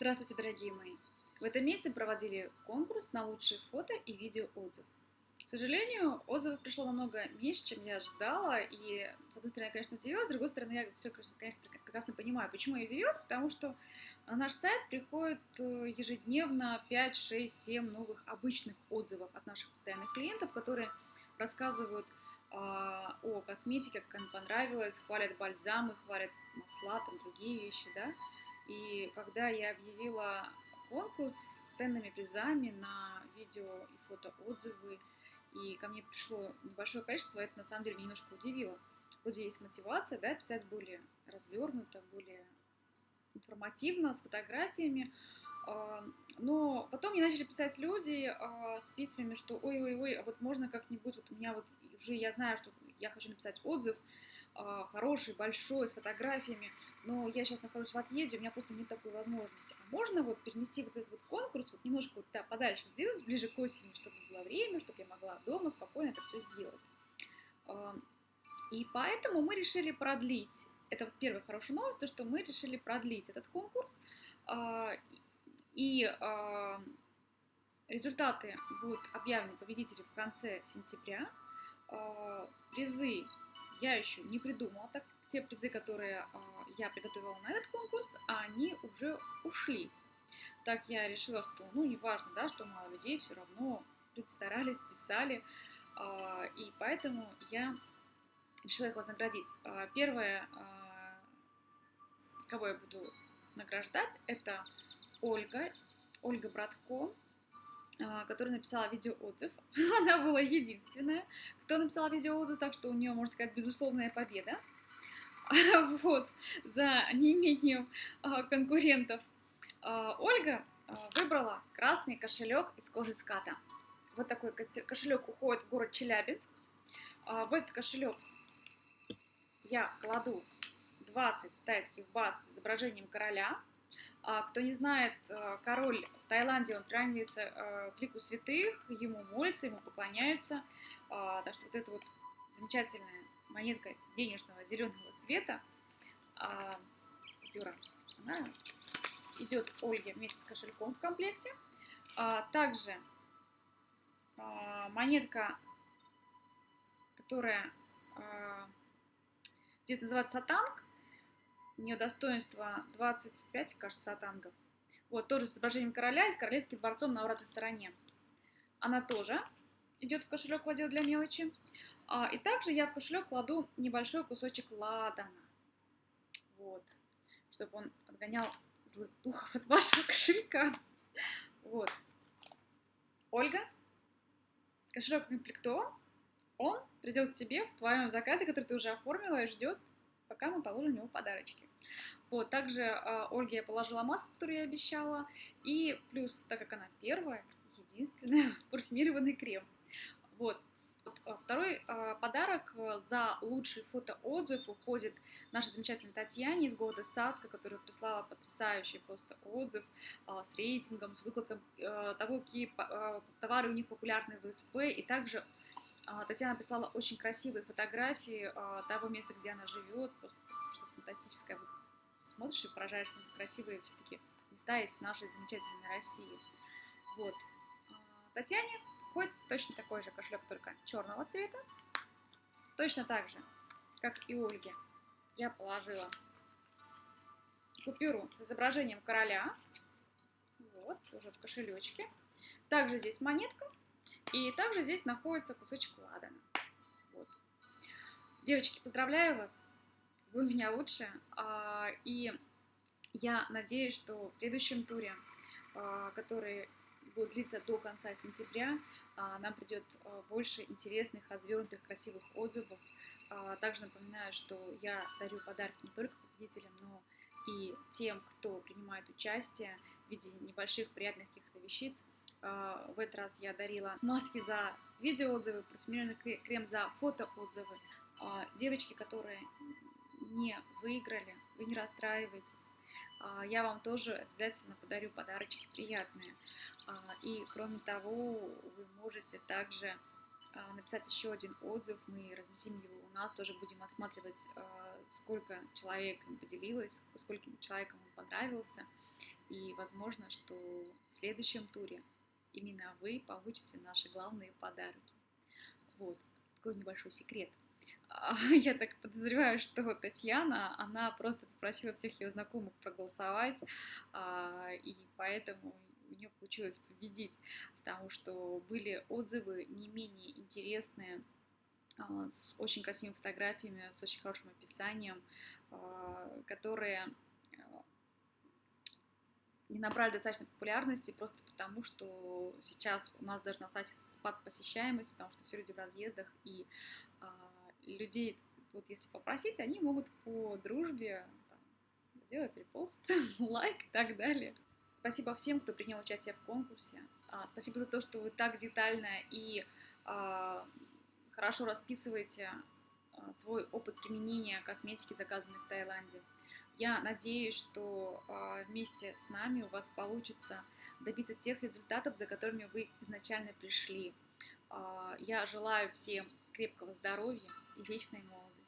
Здравствуйте, дорогие мои! В этом месяце проводили конкурс на лучшие фото и видео отзыв. К сожалению, отзывов пришло намного меньше, чем я ожидала, и, с одной стороны, я, конечно, удивилась, с другой стороны, я все, конечно, прекрасно понимаю, почему я удивилась, потому что на наш сайт приходит э, ежедневно 5, 6, 7 новых обычных отзывов от наших постоянных клиентов, которые рассказывают а, о косметике, как им понравилось, хвалят бальзамы, хвалят масла, там другие вещи, да. И когда я объявила конкурс с ценными призами на видео и фото отзывы, и ко мне пришло небольшое количество, это на самом деле меня немножко удивило. Вроде есть мотивация, да, писать более развернуто, более информативно, с фотографиями, а, но потом мне начали писать люди а, с письмами, что ой-ой-ой, а вот можно как-нибудь, вот у меня вот уже я знаю, что я хочу написать отзыв, хороший, большой, с фотографиями, но я сейчас нахожусь в отъезде, у меня просто нет такой возможности. А можно вот перенести вот этот вот конкурс, вот немножко вот да, подальше сделать, ближе к осени, чтобы было время, чтобы я могла дома спокойно это все сделать. А, и поэтому мы решили продлить, это первая хорошая новость, то, что мы решили продлить этот конкурс, а, и а, результаты будут объявлены победители в конце сентября. Призы я еще не придумала, так те призы, которые а, я приготовила на этот конкурс, они уже ушли. Так я решила, что, ну, неважно, да, что мало людей, все равно люди старались, писали, а, и поэтому я решила их вознаградить. А, первое, кого я буду награждать, это Ольга, Ольга Братко, которая написала видеоотзыв. Она была единственная, кто написала видеоотзыв, так что у нее, можно сказать, безусловная победа. вот, за неимением а, конкурентов. А, Ольга а, выбрала красный кошелек из кожи ската. Вот такой кошелек уходит в город Челябинск. В этот кошелек я кладу 20 тайских бат с изображением короля. Кто не знает, король в Таиланде, он приравнивается к лику святых, ему молятся, ему поклоняются. Так что вот это вот замечательная монетка денежного зеленого цвета, а, купюра, она идет Ольге вместе с кошельком в комплекте. А, также а, монетка, которая а, здесь называется сатанг, у нее достоинство 25, кажется, сатангов. Вот, тоже с изображением короля и с королевским дворцом на обратной стороне. Она тоже идет в кошелек в отдел для мелочи. А, и также я в кошелек кладу небольшой кусочек ладана. Вот. Чтобы он отгонял злых духов от вашего кошелька. Вот. Ольга, кошелек комплектован. Он придет к тебе в твоем заказе, который ты уже оформила и ждет, пока мы положим в него подарочки. Вот, также э, Ольге я положила маску, которую я обещала, и плюс, так как она первая, единственная, парфюмированный крем. Вот, Э, второй э, подарок э, за лучший фотоотзыв уходит нашей замечательной Татьяне из города Садка, которая прислала потрясающий просто отзыв с рейтингом, с выкладком того, какие товары у них популярны в СП, и также Татьяна прислала очень красивые фотографии того места, где она живет, просто что фантастическое. Смотришь и поражаешься, красивые все-таки места в нашей замечательной России. Вот. Татьяне Хоть точно такой же кошелек, только черного цвета. Точно так же, как и Ольге, я положила купюру с изображением короля. Вот, уже в кошелечке. Также здесь монетка. И также здесь находится кусочек ладана. Вот. Девочки, поздравляю вас. Вы у меня лучшие. А, и я надеюсь, что в следующем туре, а, который будет длиться до конца сентября. А, нам придет больше интересных, развернутых, красивых отзывов. Также напоминаю, что я дарю подарки не только победителям, но и тем, кто принимает участие в виде небольших приятных каких-то вещиц. В этот раз я дарила маски за видеоотзывы, парфюмерный крем за фотоотзывы. Девочки, которые не выиграли, вы не расстраивайтесь. Я вам тоже обязательно подарю подарочки приятные. А, и кроме того, вы можете также а, написать еще один отзыв, мы разместим его у нас, тоже будем осматривать, а, сколько человек поделилось, скольким человеком он понравился. И возможно, что в следующем туре именно вы получите наши главные подарки. Вот, такой небольшой секрет. А, я так подозреваю, что Татьяна, она просто попросила всех ее знакомых проголосовать, а, и поэтому у нее получилось победить, потому что были отзывы не менее интересные, а, с очень красивыми фотографиями, с очень хорошим описанием, которые не набрали достаточно популярности просто потому, что сейчас у нас даже на сайте спад посещаемости, потому что все люди в разъездах, и людей, вот если попросить, они могут по дружбе там, сделать репост, лайк и так далее. Спасибо всем, кто принял участие в конкурсе. А, спасибо за то, что вы так детально и а, хорошо расписываете а, свой опыт применения косметики, заказанной в Таиланде. Я надеюсь, что а, вместе с нами у вас получится добиться тех результатов, за которыми вы изначально пришли. А, я желаю всем крепкого здоровья и вечной молодости.